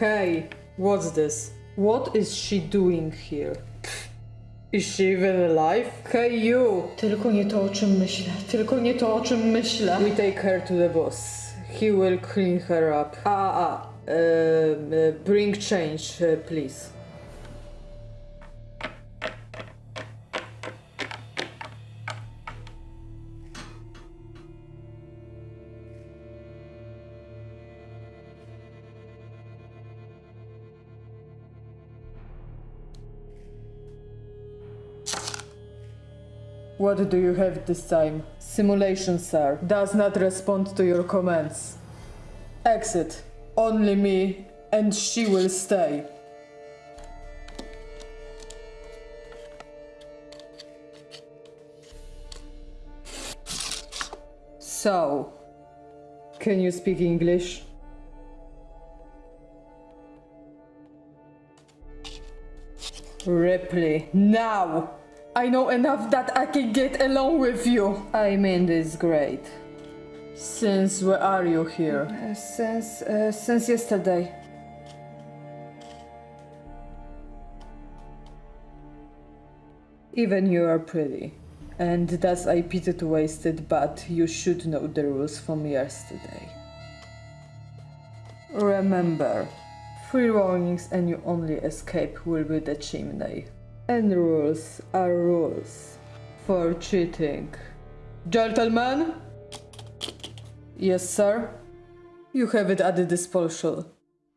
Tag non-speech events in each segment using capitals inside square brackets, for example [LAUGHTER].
Hey, what's this? What is she doing here? Is she even alive? Hey you! Tylko nie to, o czym myślę. Tylko nie to, o czym myślę. We take her to the boss. He will clean her up. Ah, ah. Uh, uh, bring change, uh, please. What do you have this time? Simulation, sir. Does not respond to your commands. Exit. Only me, and she will stay. So, can you speak English? Ripley, now! I know enough that I can get along with you. I mean this great. Since where are you here? Uh, Since, uh, since yesterday. Even you are pretty. And that's I pity to waste it, but you should know the rules from yesterday. Remember, three warnings and you only escape will be the chimney. And rules are rules. For cheating. Gentlemen? Yes, sir? You have it at the disposal.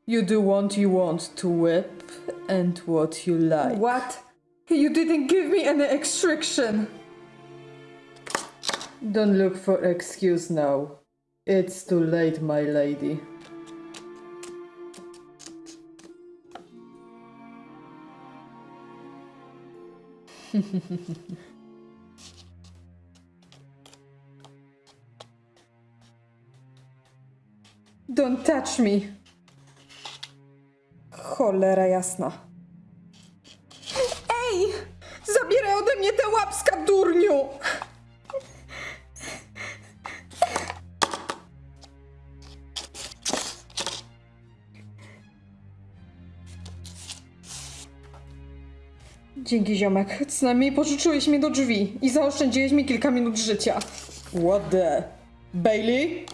You do what you want to whip and what you like. What? You didn't give me any extraction. Don't look for excuse now. It's too late, my lady. Don't touch me. Cholera jasna. Dzięki ziomek. Co najmniej pożyczyłeś mnie do drzwi i zaoszczędziłeś mi kilka minut życia. What the? Bailey?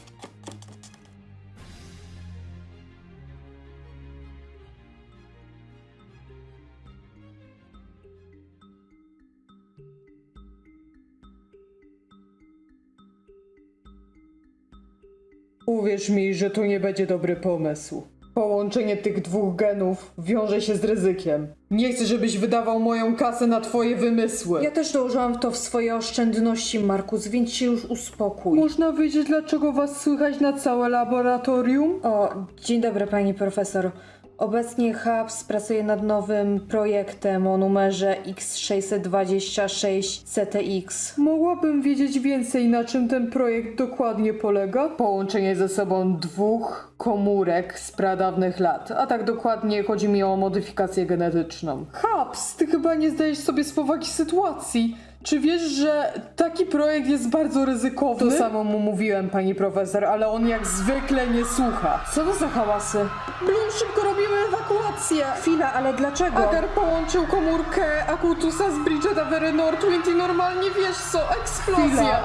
Uwierz mi, że to nie będzie dobry pomysł. Połączenie tych dwóch genów wiąże się z ryzykiem. Nie chcę, żebyś wydawał moją kasę na twoje wymysły. Ja też dołożyłam to w swoje oszczędności, Markus, więc się już uspokój. Można wiedzieć, dlaczego was słychać na całe laboratorium? O, dzień dobry pani profesor. Obecnie HABS pracuje nad nowym projektem o numerze X626 CTX. Mogłabym wiedzieć więcej, na czym ten projekt dokładnie polega? Połączenie ze sobą dwóch komórek z pradawnych lat, a tak dokładnie chodzi mi o modyfikację genetyczną. Haps, ty chyba nie zdajesz sobie z powagi sytuacji. Czy wiesz, że taki projekt jest bardzo ryzykowny? To samo mu mówiłem, pani profesor, ale on jak zwykle nie słucha. Co to za hałasy? Bloom, szybko robimy ewakuację! Chwila, ale dlaczego? Agar połączył komórkę Akutusa z Bridgeta Northwind i normalnie wiesz co, eksplozja! Chwila.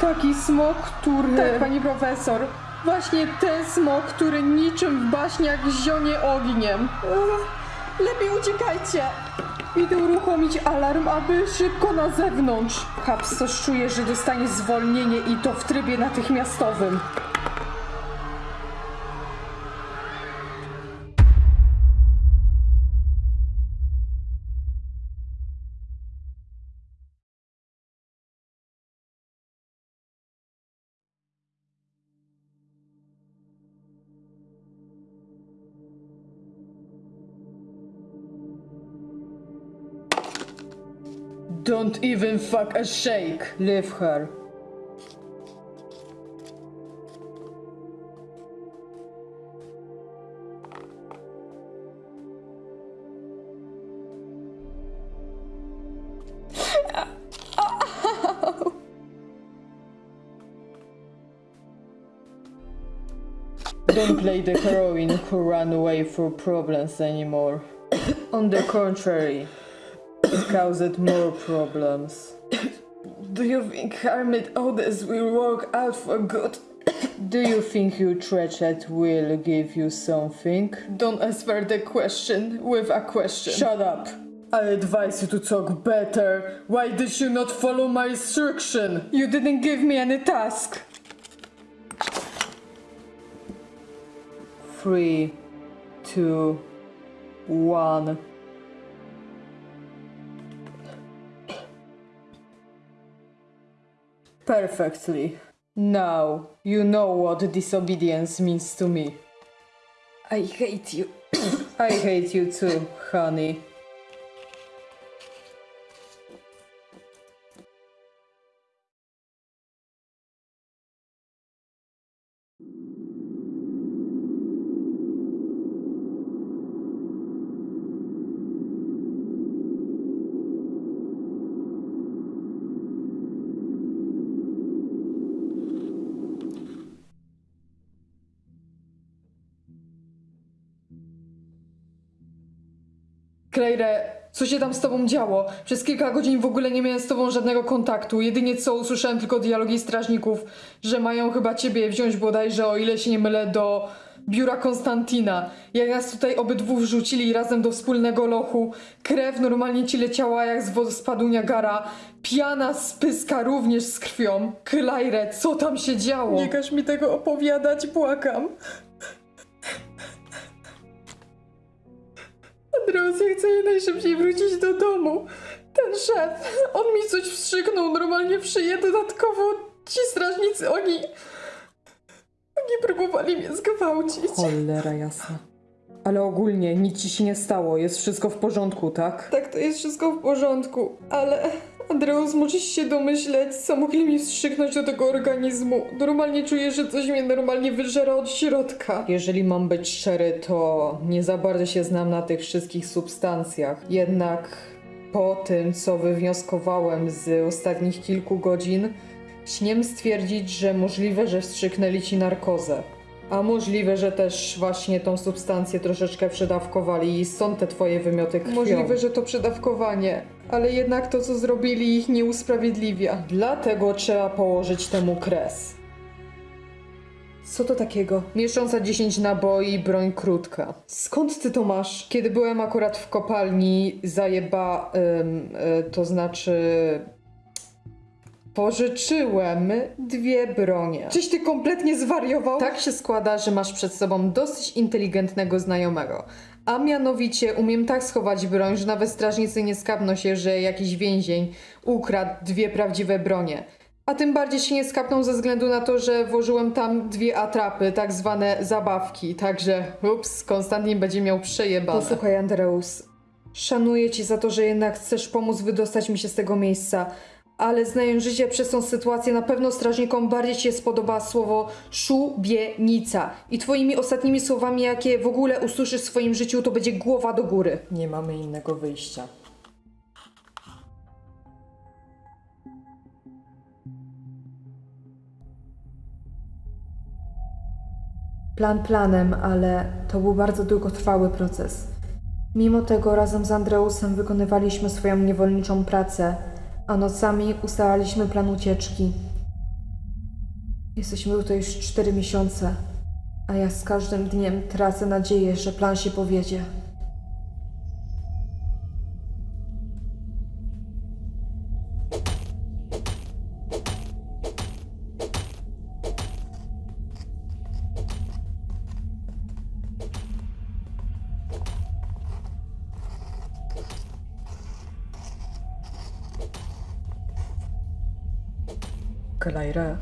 Taki smok, który... Tak, pani profesor. Właśnie ten smok, który niczym w baśniach zionie ogniem. Lepiej uciekajcie! Idę uruchomić alarm, aby szybko na zewnątrz. Coś czuje, że dostanie zwolnienie i to w trybie natychmiastowym. Don't even fuck a shake. Leave her. Don't play the heroine who run away from problems anymore. On the contrary, it caused more problems. [COUGHS] Do you think Hermit Odes will work out for good? [COUGHS] Do you think your treasure will give you something? Don't answer the question with a question. Shut up. I advise you to talk better. Why did you not follow my instruction? You didn't give me any task. Three, two, one. Perfectly. Now you know what disobedience means to me. I hate you. [COUGHS] I hate you too, honey. Claire, co się tam z tobą działo? Przez kilka godzin w ogóle nie miałem z tobą żadnego kontaktu. Jedynie co usłyszałem tylko dialogi strażników, że mają chyba ciebie wziąć bodajże, o ile się nie mylę, do biura Konstantina. Jak nas tutaj obydwu wrzucili razem do wspólnego lochu, krew normalnie ci leciała jak z wodospadu Niagara, piana z pyska również z krwią. Claire, co tam się działo? Nie każ mi tego opowiadać, błagam. Ja chcę najszybciej wrócić do domu. Ten szef, on mi coś wstrzyknął normalnie w szyję. Dodatkowo ci strażnicy, oni... Oni próbowali mnie zgwałcić. Cholera jasna. Ale ogólnie nic ci się nie stało, jest wszystko w porządku, tak? Tak, to jest wszystko w porządku, ale... Andreas, możesz się domyśleć, co mogli mi wstrzyknąć do tego organizmu. Normalnie czuję, że coś mnie normalnie wyżera od środka. Jeżeli mam być szczery, to nie za bardzo się znam na tych wszystkich substancjach. Jednak po tym, co wywnioskowałem z ostatnich kilku godzin, śmiem stwierdzić, że możliwe, że wstrzyknęli ci narkozę. A możliwe, że też właśnie tą substancję troszeczkę przedawkowali i stąd te twoje wymioty krwią. Możliwe, że to przedawkowanie, ale jednak to, co zrobili, ich nie usprawiedliwia. Dlatego trzeba położyć temu kres. Co to takiego? Mieszcząca 10 naboi, broń krótka. Skąd ty to masz? Kiedy byłem akurat w kopalni, zajeba, ym, y, to znaczy pożyczyłem dwie bronie. Czyś ty kompletnie zwariował? Tak się składa, że masz przed sobą dosyć inteligentnego znajomego. A mianowicie umiem tak schować broń, że nawet strażnicy nie skapną się, że jakiś więzień ukradł dwie prawdziwe bronie. A tym bardziej się nie skapną ze względu na to, że włożyłem tam dwie atrapy, tak zwane zabawki. Także, ups, Konstantin będzie miał przejebane. Posłuchaj, Andreus. Szanuję cię za to, że jednak chcesz pomóc wydostać mi się z tego miejsca. Ale znając życie przez tą sytuację, na pewno strażnikom bardziej się spodoba słowo szubienica. I twoimi ostatnimi słowami, jakie w ogóle usłyszysz w swoim życiu, to będzie głowa do góry. Nie mamy innego wyjścia. Plan planem, ale to był bardzo długotrwały proces. Mimo tego razem z Andreusem wykonywaliśmy swoją niewolniczą pracę, a nocami ustalaliśmy plan ucieczki. Jesteśmy tutaj już cztery miesiące, a ja z każdym dniem tracę nadzieję, że plan się powiedzie. Klejre,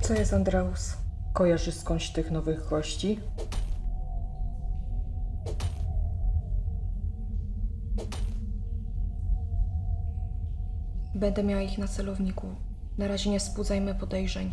Co jest Andreus? kojarzysz skądś tych nowych gości? Będę miała ich na celowniku. Na razie nie wzbudzajmy podejrzeń.